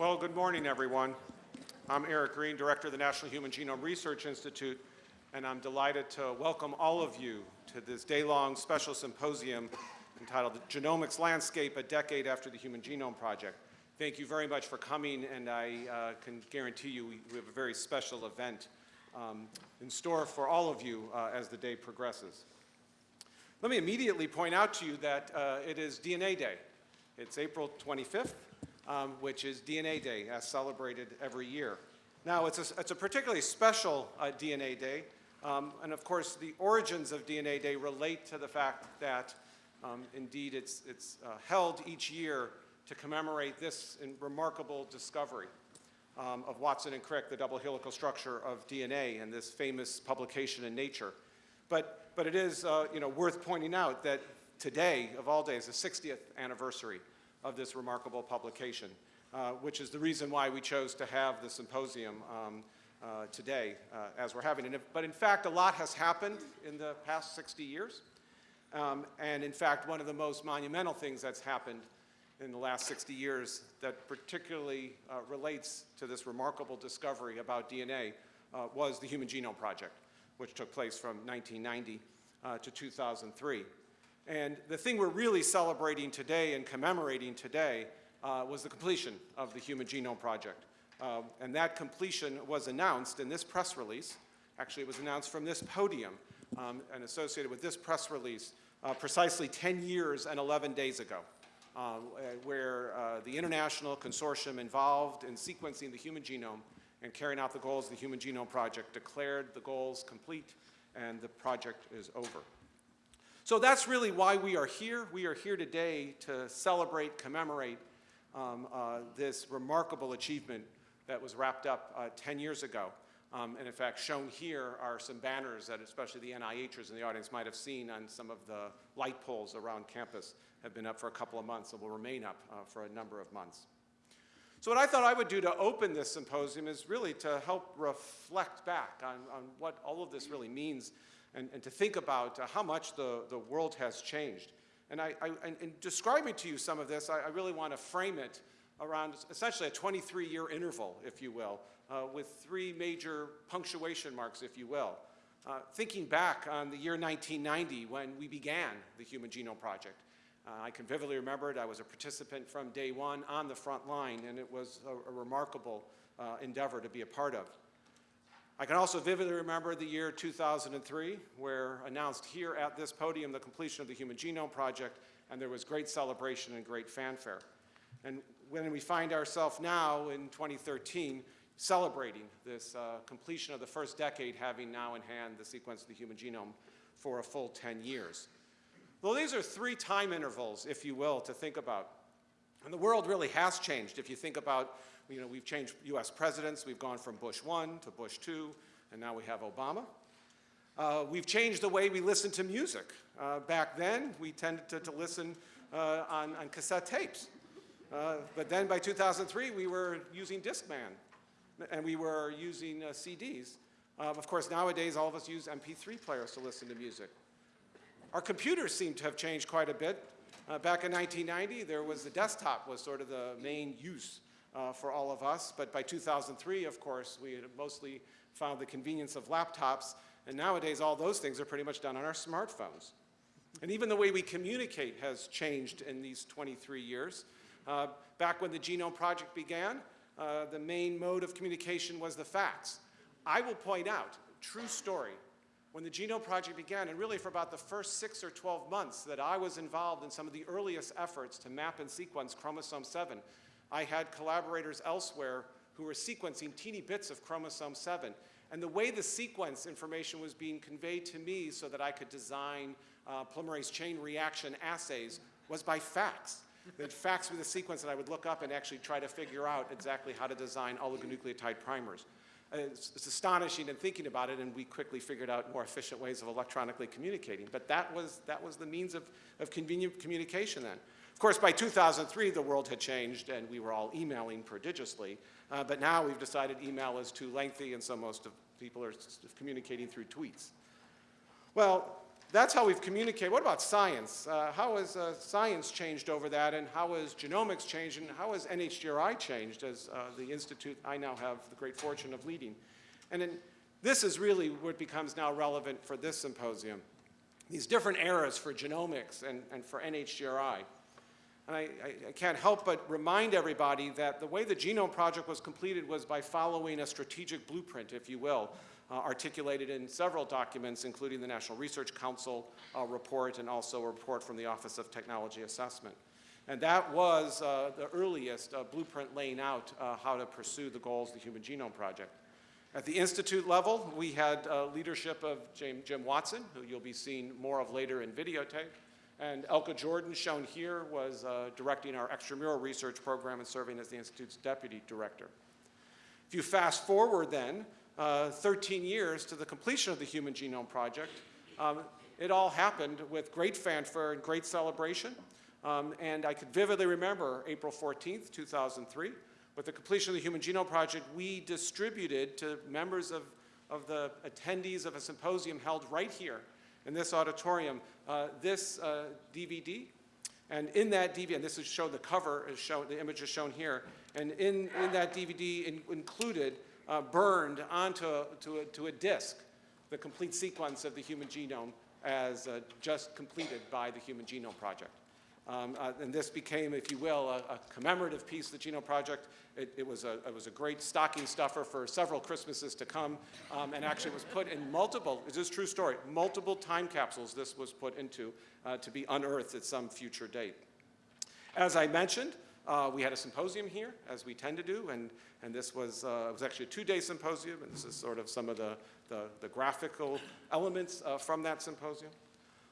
Well, good morning, everyone. I'm Eric Green, Director of the National Human Genome Research Institute, and I'm delighted to welcome all of you to this day-long special symposium entitled Genomics Landscape, a Decade After the Human Genome Project. Thank you very much for coming, and I uh, can guarantee you we, we, have a very special event um, in store for all of you uh, as the day progresses. Let me immediately point out to you that uh, it is DNA Day. It's April 25th, um, which is DNA Day, as celebrated every year. Now, it's a, it's a particularly special uh, DNA Day, um, and of course, the origins of DNA Day relate to the fact that, um, indeed, it's, it's uh, held each year to commemorate this remarkable discovery um, of Watson and Crick, the double helical structure of DNA, and this famous publication in Nature. But, but it is, uh, you know, worth pointing out that today, of all days, the 60th anniversary of this remarkable publication, uh, which is the reason why we chose to have the symposium um, uh, today uh, as we're having it. But in fact, a lot has happened in the past 60 years. Um, and in fact, one of the most monumental things that's happened in the last 60 years that particularly uh, relates to this remarkable discovery about DNA uh, was the Human Genome Project, which took place from 1990 uh, to 2003. And the thing we're really celebrating today and commemorating today uh, was the completion of the Human Genome Project. Uh, and that completion was announced in this press release. Actually, it was announced from this podium um, and associated with this press release uh, precisely 10 years and 11 days ago, uh, where uh, the international consortium involved in sequencing the human genome and carrying out the goals of the Human Genome Project declared the goals complete and the project is over. So that's really why we are here. We are here today to celebrate, commemorate um, uh, this remarkable achievement that was wrapped up uh, 10 years ago. Um, and in fact, shown here are some banners that especially the NIHers in the audience might have seen on some of the light poles around campus have been up for a couple of months and will remain up uh, for a number of months. So what I thought I would do to open this symposium is really to help reflect back on, on what all of this really means and, and to think about uh, how much the, the world has changed. And I, I in describing to you some of this, I, I really want to frame it around essentially a 23-year interval, if you will, uh, with three major punctuation marks, if you will. Uh, thinking back on the year 1990 when we began the Human Genome Project, uh, I can vividly remember it. I was a participant from day one on the front line, and it was a, a remarkable uh, endeavor to be a part of. I can also vividly remember the year 2003, where announced here at this podium the completion of the Human Genome Project, and there was great celebration and great fanfare. And when we find ourselves now in 2013, celebrating this uh, completion of the first decade, having now in hand the sequence of the human genome for a full 10 years. Well, these are three time intervals, if you will, to think about. And the world really has changed if you think about you know, we've changed US presidents. We've gone from Bush 1 to Bush 2, and now we have Obama. Uh, we've changed the way we listen to music. Uh, back then, we tended to, to listen uh, on, on, cassette tapes. Uh, but then by 2003, we were using Discman, and we were using uh, CDs. Uh, of course, nowadays, all of us use MP3 players to listen to music. Our computers seem to have changed quite a bit. back in 1990, there was the desktop was sort of the main use uh, for all of us. But by 2003, of course, we had mostly found the convenience of laptops. And nowadays, all those things are pretty much done on our smartphones. And even the way we communicate has changed in these 23 years. Uh, back when the Genome Project began, uh, the main mode of communication was the fax. I will point out, true story, when the Genome Project began, and really for about the first six or 12 months that I was involved in some of the earliest efforts to map and sequence chromosome 7, I had collaborators elsewhere who were sequencing teeny bits of chromosome 7. And the way the sequence information was being conveyed to me so that I could design uh, polymerase chain reaction assays was by fax. They'd fax me the sequence and I would look up and actually try to figure out exactly how to design oligonucleotide primers. It's, it's, astonishing in thinking about it, and we quickly figured out more efficient ways of electronically communicating. But that was, that was the means of, of convenient communication then. Of course, by 2003, the world had changed and we were all emailing prodigiously. Uh, but now we've decided email is too lengthy and so most of people are communicating through tweets. Well, that's how we've communicated. What about science? Uh, how has uh, science changed over that, and how has genomics changed, and how has NHGRI changed as uh, the institute I now have the great fortune of leading? And then this is really what becomes now relevant for this symposium. These different eras for genomics and, and for NHGRI. And I, I, I, can't help but remind everybody that the way the Genome Project was completed was by following a strategic blueprint, if you will, uh, articulated in several documents, including the National Research Council uh, report and also a report from the Office of Technology Assessment. And that was uh, the earliest uh, blueprint laying out uh, how to pursue the goals of the Human Genome Project. At the institute level, we had uh, leadership of Jim, Jim Watson, who you'll be seeing more of later in videotape. And Elke Jordan, shown here, was directing our extramural research program and serving as the Institute's deputy director. If you fast forward then uh, 13 years to the completion of the Human Genome Project. Um, it all happened with great fanfare and great celebration. Um, and I could vividly remember April 14th, 2003. With the completion of the Human Genome Project, we distributed to members of, of the attendees of a symposium held right here in this auditorium uh, this uh, DVD. And in that DVD, and this is shown, the cover is shown, the image is shown here, and in, in that DVD in, included uh, burned onto to, a, to a disk the complete sequence of the human genome as uh, just completed by the Human Genome Project. Um, uh, and this became, if you will, a, a commemorative piece of the Genome Project. It, it, was a, it, was a, great stocking stuffer for several Christmases to come, um, and actually was put in multiple, this is true story, multiple time capsules this was put into uh, to be unearthed at some future date. As I mentioned, uh, we had a symposium here, as we tend to do, and, and this was, uh, was actually a two-day symposium, and this is sort of some of the, the, the graphical elements uh, from that symposium.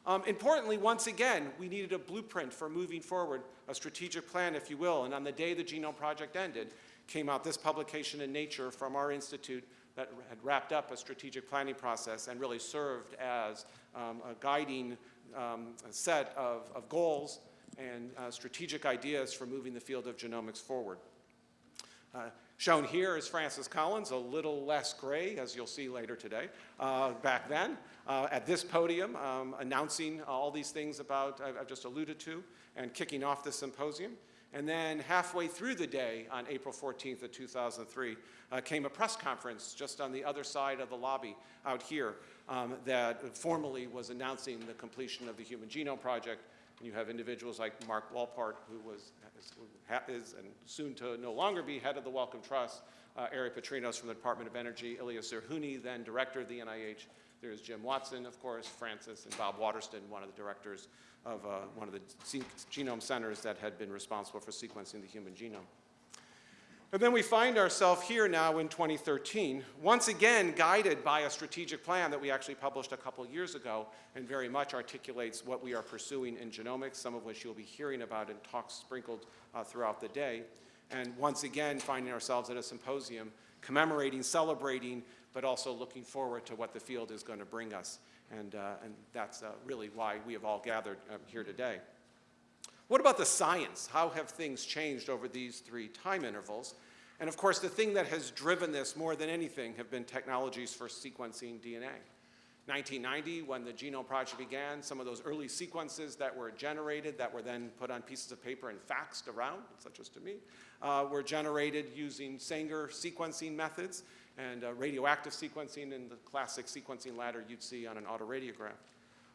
Um, importantly, once again, we needed a blueprint for moving forward, a strategic plan, if you will, and on the day the Genome Project ended, came out this publication in Nature from our institute that had wrapped up a strategic planning process and really served as um, a guiding um, set of, of goals and uh, strategic ideas for moving the field of genomics forward. Uh, shown here is Francis Collins, a little less gray, as you'll see later today, uh, back then, uh, at this podium, um, announcing all these things about I've, I've just alluded to and kicking off the symposium. And then halfway through the day on April 14th of 2003 uh, came a press conference just on the other side of the lobby out here um, that formally was announcing the completion of the Human Genome Project you have individuals like Mark Walport, who was is, and soon to no longer be head of the Wellcome Trust, uh, Ari Patrinos from the Department of Energy, Elias Zerhouni, then director of the NIH. There's Jim Watson, of course, Francis, and Bob Waterston, one of the directors of uh, one of the genome centers that had been responsible for sequencing the human genome. And then we find ourselves here now in 2013, once again guided by a strategic plan that we actually published a couple years ago and very much articulates what we are pursuing in genomics, some of which you'll be hearing about in talks sprinkled uh, throughout the day. And once again finding ourselves at a symposium commemorating, celebrating, but also looking forward to what the field is going to bring us. And, uh, and that's uh, really why we have all gathered um, here today. What about the science? How have things changed over these three time intervals? And of course, the thing that has driven this more than anything have been technologies for sequencing DNA. 1990, when the Genome Project began, some of those early sequences that were generated, that were then put on pieces of paper and faxed around, such as to me, uh, were generated using Sanger sequencing methods and uh, radioactive sequencing in the classic sequencing ladder you'd see on an autoradiograph.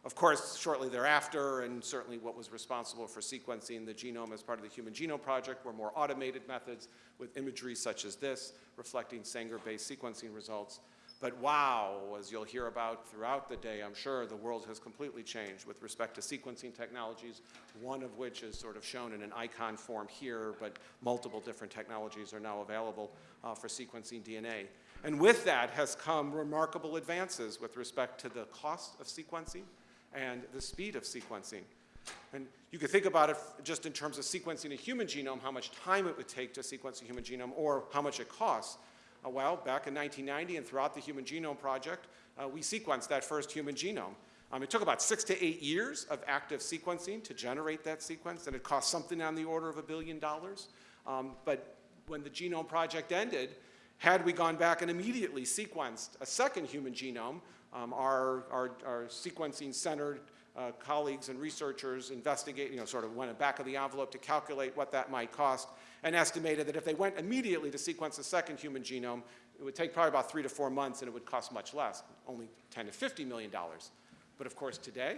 Of course, shortly thereafter, and certainly what was responsible for sequencing the genome as part of the Human Genome Project were more automated methods with imagery such as this, reflecting Sanger-based sequencing results. But wow, as you'll hear about throughout the day, I'm sure the world has completely changed with respect to sequencing technologies, one of which is sort of shown in an icon form here, but multiple different technologies are now available uh, for sequencing DNA. And with that has come remarkable advances with respect to the cost of sequencing, and the speed of sequencing. And you could think about it just in terms of sequencing a human genome, how much time it would take to sequence a human genome, or how much it costs. Uh, well, back in 1990 and throughout the Human Genome Project, uh, we sequenced that first human genome. Um, it took about six to eight years of active sequencing to generate that sequence, and it cost something on the order of a billion dollars. Um, but when the Genome Project ended, had we gone back and immediately sequenced a second human genome, um, our, our, our sequencing-centered uh, colleagues and researchers investigate, you know, sort of went back of the envelope to calculate what that might cost and estimated that if they went immediately to sequence the second human genome, it would take probably about three to four months and it would cost much less, only 10 to 50 million dollars. But of course today,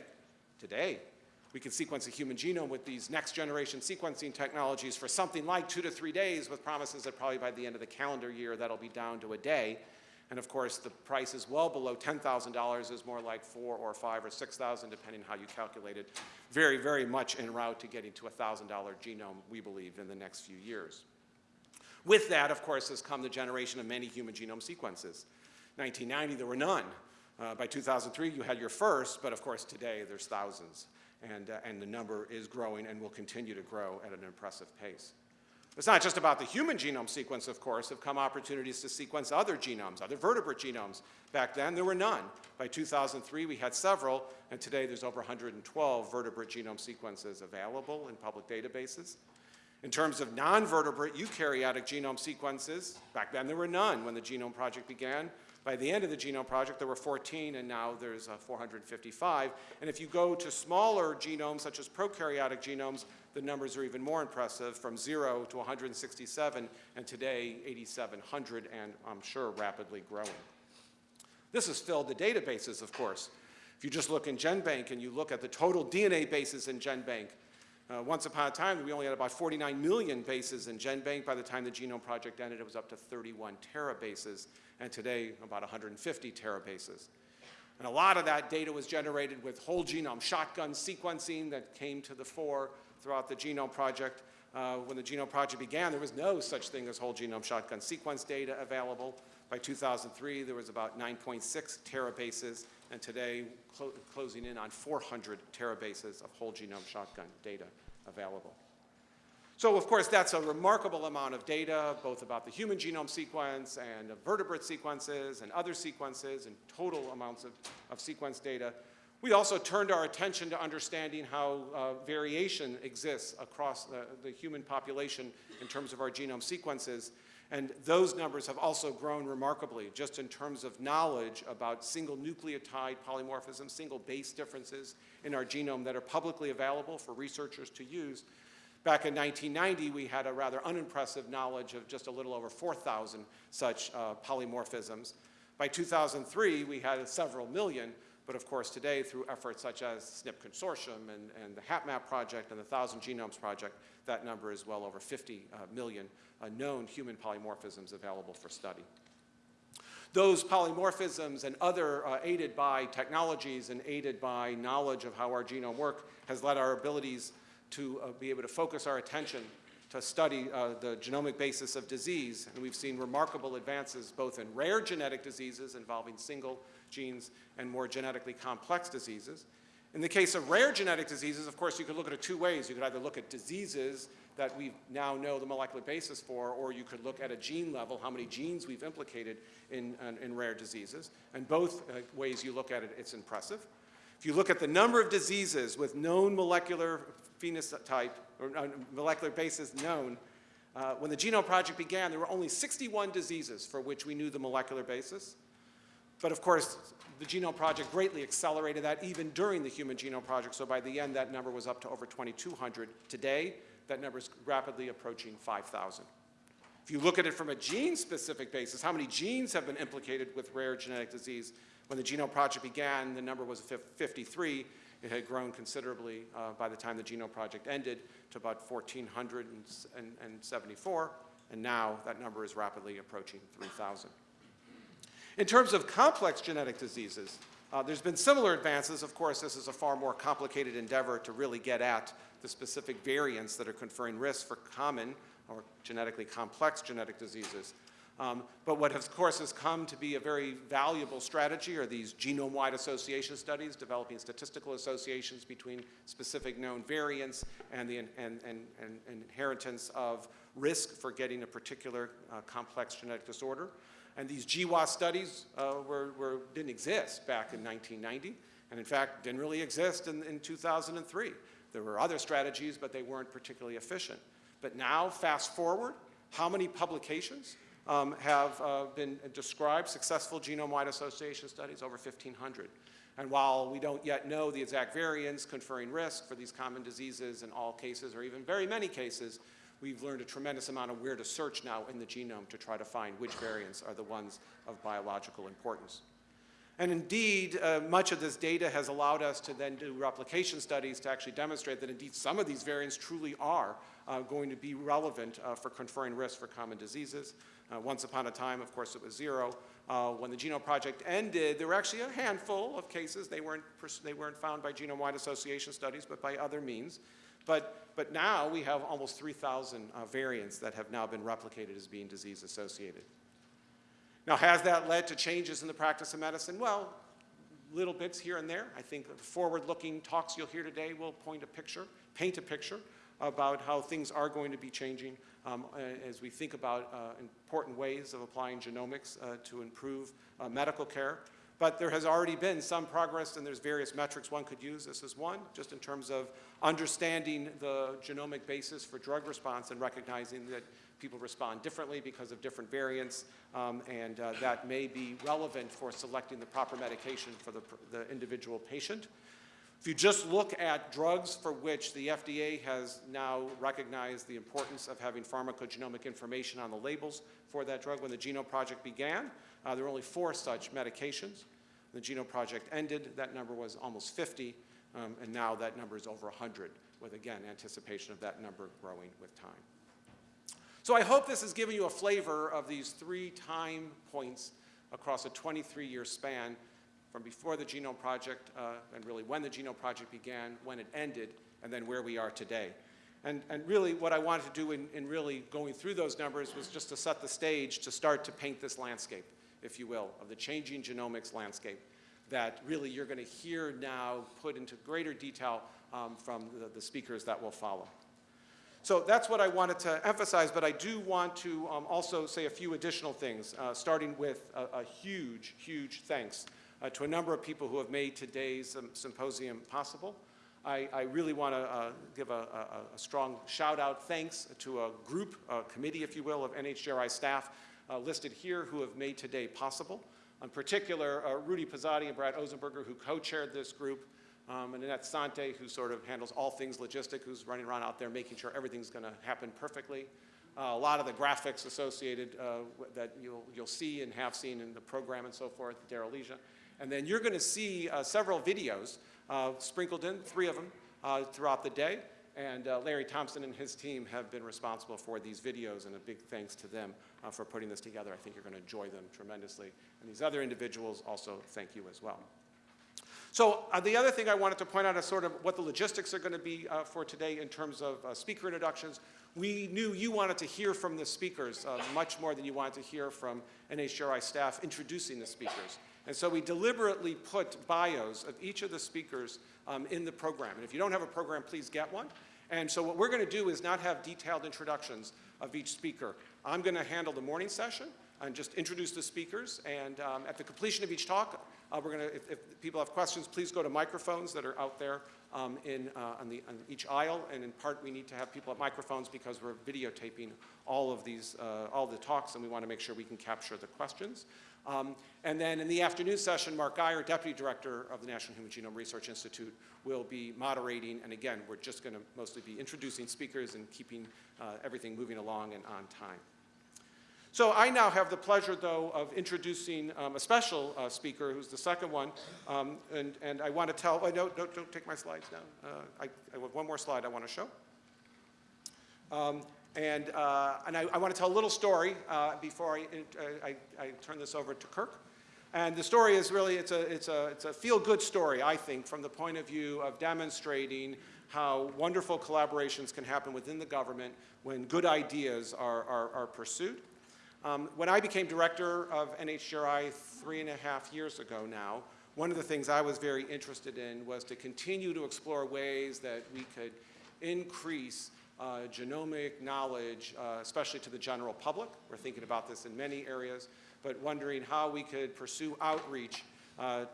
today, we can sequence a human genome with these next generation sequencing technologies for something like two to three days with promises that probably by the end of the calendar year that'll be down to a day. And of course, the price is well below $10,000 is more like four or five or 6,000 depending how you calculate it. Very, very much en route to getting to a $1,000 genome, we believe, in the next few years. With that, of course, has come the generation of many human genome sequences. 1990, there were none. Uh, by 2003, you had your first, but of course today there's thousands. And, uh, and the number is growing and will continue to grow at an impressive pace. It's not just about the human genome sequence, of course, have come opportunities to sequence other genomes, other vertebrate genomes. Back then, there were none. By 2003, we had several, and today there's over 112 vertebrate genome sequences available in public databases. In terms of non-vertebrate eukaryotic genome sequences, back then there were none when the Genome Project began. By the end of the Genome Project, there were 14, and now there's uh, 455. And if you go to smaller genomes, such as prokaryotic genomes, the numbers are even more impressive, from zero to 167, and today 8,700, and I'm sure rapidly growing. This has filled the databases, of course. If you just look in GenBank and you look at the total DNA bases in GenBank, uh, once upon a time, we only had about 49 million bases in GenBank. By the time the Genome Project ended, it was up to 31 terabases, and today about 150 terabases. And a lot of that data was generated with whole genome shotgun sequencing that came to the fore throughout the Genome Project. Uh, when the Genome Project began, there was no such thing as whole genome shotgun sequence data available. By 2003, there was about 9.6 terabases, and today clo closing in on 400 terabases of whole genome shotgun data available. So of course that's a remarkable amount of data, both about the human genome sequence and vertebrate sequences and other sequences and total amounts of, of sequence data. We also turned our attention to understanding how uh, variation exists across the, the, human population in terms of our genome sequences. And those numbers have also grown remarkably, just in terms of knowledge about single nucleotide polymorphism, single base differences in our genome that are publicly available for researchers to use. Back in 1990, we had a rather unimpressive knowledge of just a little over 4,000 such uh, polymorphisms. By 2003, we had several million, but of course today through efforts such as SNP Consortium and, and the HapMap project and the Thousand Genomes project, that number is well over 50 uh, million uh, known human polymorphisms available for study. Those polymorphisms and other uh, aided by technologies and aided by knowledge of how our genome work has led our abilities to uh, be able to focus our attention to study uh, the genomic basis of disease. And we've seen remarkable advances both in rare genetic diseases involving single genes and more genetically complex diseases. In the case of rare genetic diseases, of course, you could look at it two ways. You could either look at diseases that we now know the molecular basis for, or you could look at a gene level, how many genes we've implicated in, in, in rare diseases. And both uh, ways you look at it, it's impressive. If you look at the number of diseases with known molecular phenotype, or uh, molecular basis known, uh, when the Genome Project began, there were only 61 diseases for which we knew the molecular basis. But of course, the Genome Project greatly accelerated that even during the Human Genome Project. So by the end, that number was up to over 2,200. Today, that number is rapidly approaching 5,000. If you look at it from a gene-specific basis, how many genes have been implicated with rare genetic disease? When the Genome Project began, the number was 53. It had grown considerably uh, by the time the Genome Project ended to about 1,474, and now that number is rapidly approaching 3,000. In terms of complex genetic diseases, uh, there's been similar advances. Of course, this is a far more complicated endeavor to really get at the specific variants that are conferring risks for common or genetically complex genetic diseases. Um, but what, of course, has come to be a very valuable strategy are these genome-wide association studies, developing statistical associations between specific known variants and the and, and, and, inheritance of risk for getting a particular uh, complex genetic disorder. And these GWAS studies uh, were, were, didn't exist back in 1990, and in fact didn't really exist in, in 2003. There were other strategies, but they weren't particularly efficient. But now, fast forward, how many publications, um, have uh, been described, successful genome-wide association studies, over 1,500. And while we don't yet know the exact variants conferring risk for these common diseases in all cases, or even very many cases, we've learned a tremendous amount of where to search now in the genome to try to find which variants are the ones of biological importance. And indeed, uh, much of this data has allowed us to then do replication studies to actually demonstrate that indeed some of these variants truly are uh, going to be relevant uh, for conferring risk for common diseases. Uh, once upon a time, of course, it was zero. Uh, when the Genome Project ended, there were actually a handful of cases. They weren't, they weren't found by genome-wide association studies, but by other means. But, but now we have almost 3,000 uh, variants that have now been replicated as being disease associated. Now, has that led to changes in the practice of medicine? Well, little bits here and there. I think the forward-looking talks you'll hear today will point a picture, paint a picture about how things are going to be changing um, as we think about uh, important ways of applying genomics uh, to improve uh, medical care. But there has already been some progress, and there's various metrics one could use. This is one, just in terms of understanding the genomic basis for drug response and recognizing that people respond differently because of different variants, um, and uh, that may be relevant for selecting the proper medication for the, the individual patient. If you just look at drugs for which the FDA has now recognized the importance of having pharmacogenomic information on the labels for that drug, when the Genome Project began, uh, there were only four such medications. The Genome Project ended, that number was almost 50, um, and now that number is over 100, with again anticipation of that number growing with time. So I hope this has given you a flavor of these three time points across a 23-year span from before the Genome Project uh, and really when the Genome Project began, when it ended, and then where we are today. And, and really what I wanted to do in, in really going through those numbers was just to set the stage to start to paint this landscape, if you will, of the changing genomics landscape that really you're going to hear now put into greater detail um, from the, the, speakers that will follow. So that's what I wanted to emphasize, but I do want to um, also say a few additional things, uh, starting with a, a huge, huge thanks uh, to a number of people who have made today's um, symposium possible. I, I really want to uh, give a, a, a, strong shout out thanks to a group, a committee, if you will, of NHGRI staff uh, listed here who have made today possible. In particular, uh, Rudy Pozzatti and Brad Ozenberger, who co-chaired this group, um, and Annette Sante, who sort of handles all things logistic, who's running around out there making sure everything's going to happen perfectly. Uh, a lot of the graphics associated uh, that you'll, you'll see and have seen in the program and so forth, Darryl Leja. And then you're going to see uh, several videos uh, sprinkled in, three of them, uh, throughout the day. And uh, Larry Thompson and his team have been responsible for these videos, and a big thanks to them uh, for putting this together. I think you're going to enjoy them tremendously. And these other individuals also thank you as well. So uh, the other thing I wanted to point out is sort of what the logistics are going to be uh, for today in terms of uh, speaker introductions. We knew you wanted to hear from the speakers uh, much more than you wanted to hear from NHGRI staff introducing the speakers. And so we deliberately put bios of each of the speakers um, in the program. And if you don't have a program, please get one. And so what we're going to do is not have detailed introductions of each speaker. I'm going to handle the morning session and just introduce the speakers. And um, at the completion of each talk, uh, we're going to, if, if, people have questions, please go to microphones that are out there um, in, uh, on, the, on each aisle. And in part, we need to have people at microphones because we're videotaping all of these, uh, all the talks, and we want to make sure we can capture the questions. Um, and then in the afternoon session, Mark Guyer, Deputy Director of the National Human Genome Research Institute, will be moderating. And again, we're just going to mostly be introducing speakers and keeping uh, everything moving along and on time. So I now have the pleasure, though, of introducing um, a special uh, speaker, who's the second one. Um, and, and I want to tell, oh, no, don't, don't take my slides down. Uh, I, I have one more slide I want to show. Um, and, uh, and I, I, want to tell a little story uh, before I, I, I, turn this over to Kirk. And the story is really, it's a, it's a, it's a feel-good story, I think, from the point of view of demonstrating how wonderful collaborations can happen within the government when good ideas are, are, are pursued. Um, when I became director of NHGRI three and a half years ago now, one of the things I was very interested in was to continue to explore ways that we could increase uh, genomic knowledge, uh, especially to the general public. We're thinking about this in many areas, but wondering how we could pursue outreach uh, uh,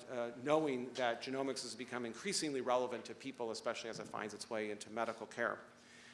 knowing that genomics has become increasingly relevant to people, especially as it finds its way into medical care.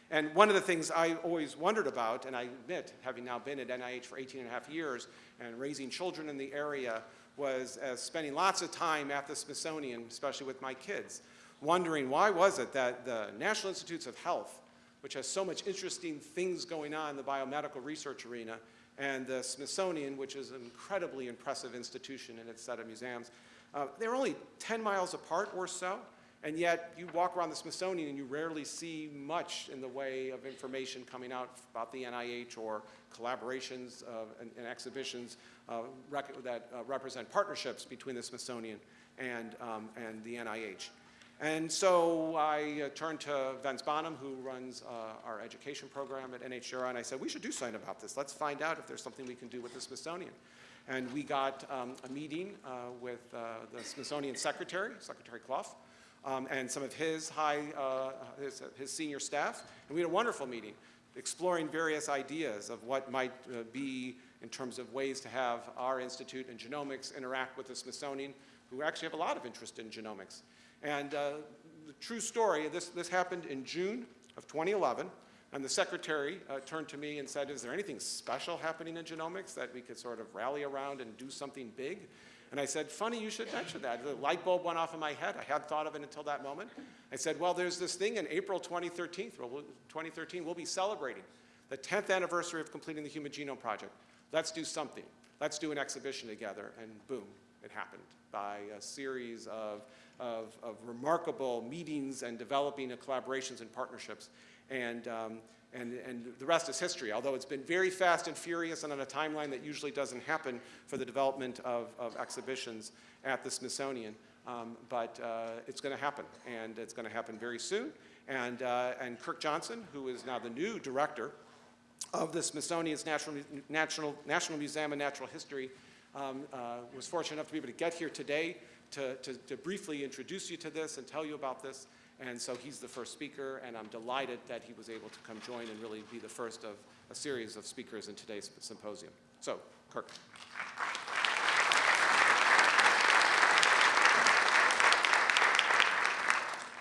And one of the things I always wondered about, and I admit, having now been at NIH for 18 and a half years and raising children in the area, was uh, spending lots of time at the Smithsonian, especially with my kids, wondering why was it that the National Institutes of Health, which has so much interesting things going on in the biomedical research arena, and the Smithsonian, which is an incredibly impressive institution in its set of museums, uh, they're only 10 miles apart or so, and yet you walk around the Smithsonian and you rarely see much in the way of information coming out about the NIH or collaborations uh, and, and exhibitions uh, that uh, represent partnerships between the Smithsonian and, um, and the NIH. And so I uh, turned to Vince Bonham, who runs uh, our education program at NHGRI, and I said, we should do something about this. Let's find out if there's something we can do with the Smithsonian. And we got um, a meeting uh, with the Smithsonian Secretary, Secretary Clough, um, and some of his high, uh, his, his senior staff, and we had a wonderful meeting exploring various ideas of what might uh, be in terms of ways to have our institute and genomics interact with the Smithsonian, who actually have a lot of interest in genomics. And uh, the true story, this, this happened in June of 2011, and the secretary uh, turned to me and said, is there anything special happening in genomics that we could sort of rally around and do something big? And I said, funny you should mention that. The light bulb went off in my head. I hadn't thought of it until that moment. I said, well, there's this thing in April 2013, 2013 we'll be celebrating the 10th anniversary of completing the Human Genome Project. Let's do something. Let's do an exhibition together. And boom, it happened by a series of, of, of remarkable meetings and developing of collaborations and partnerships. And, um, and, and the rest is history, although it's been very fast and furious and on a timeline that usually doesn't happen for the development of, of exhibitions at the Smithsonian. Um, but uh, it's going to happen, and it's going to happen very soon. And, uh, and Kirk Johnson, who is now the new director of the Smithsonian's National, National, National Museum of Natural History, um, uh, was fortunate enough to be able to get here today to, to, to briefly introduce you to this and tell you about this. And so he's the first speaker, and I'm delighted that he was able to come join and really be the first of a series of speakers in today's symposium. So, Kirk.